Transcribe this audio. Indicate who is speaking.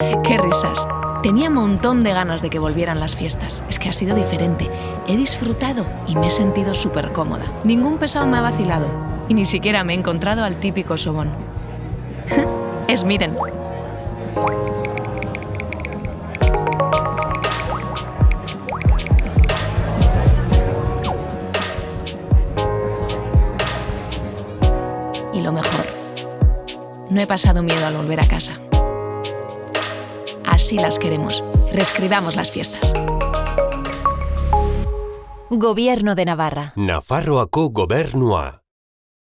Speaker 1: Qué risas. Tenía un montón de ganas de que volvieran las fiestas. Es que ha sido diferente. He disfrutado y me he sentido súper cómoda. Ningún pesado me ha vacilado. Y ni siquiera me he encontrado al típico sobón. es miren. Y lo mejor, no he pasado miedo al volver a casa. Así las queremos. Reescribamos las fiestas.
Speaker 2: Gobierno de Navarra.
Speaker 3: Nafarroako gobernua.